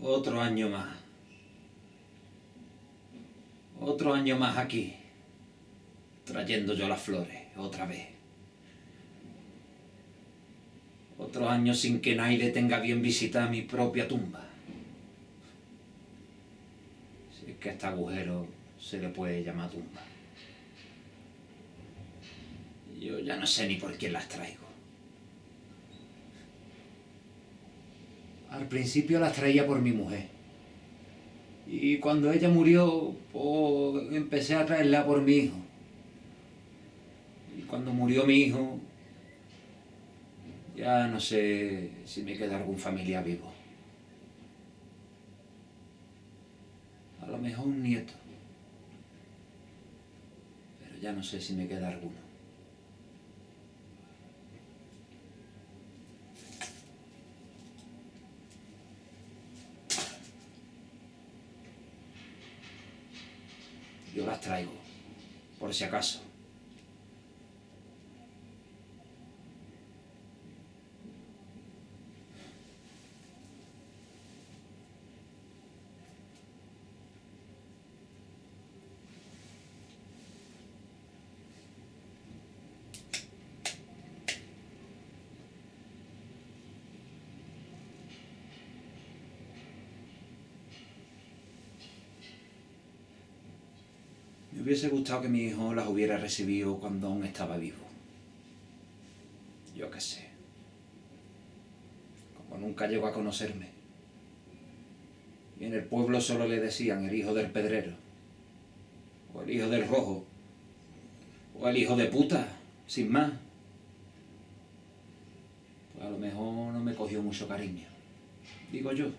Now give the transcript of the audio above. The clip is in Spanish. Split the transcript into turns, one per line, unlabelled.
Otro año más. Otro año más aquí. Trayendo yo las flores, otra vez. Otro año sin que nadie tenga bien visitar mi propia tumba. Si es que a este agujero se le puede llamar tumba. Yo ya no sé ni por quién las traigo. Al principio las traía por mi mujer. Y cuando ella murió, pues empecé a traerla por mi hijo. Y cuando murió mi hijo, ya no sé si me queda algún familiar vivo. A lo mejor un nieto. Pero ya no sé si me queda alguno. Yo las traigo, por si acaso. Me hubiese gustado que mi hijo las hubiera recibido cuando aún estaba vivo. Yo qué sé. Como nunca llegó a conocerme. Y en el pueblo solo le decían el hijo del pedrero. O el hijo del rojo. O el hijo de puta, sin más. Pues a lo mejor no me cogió mucho cariño. Digo yo.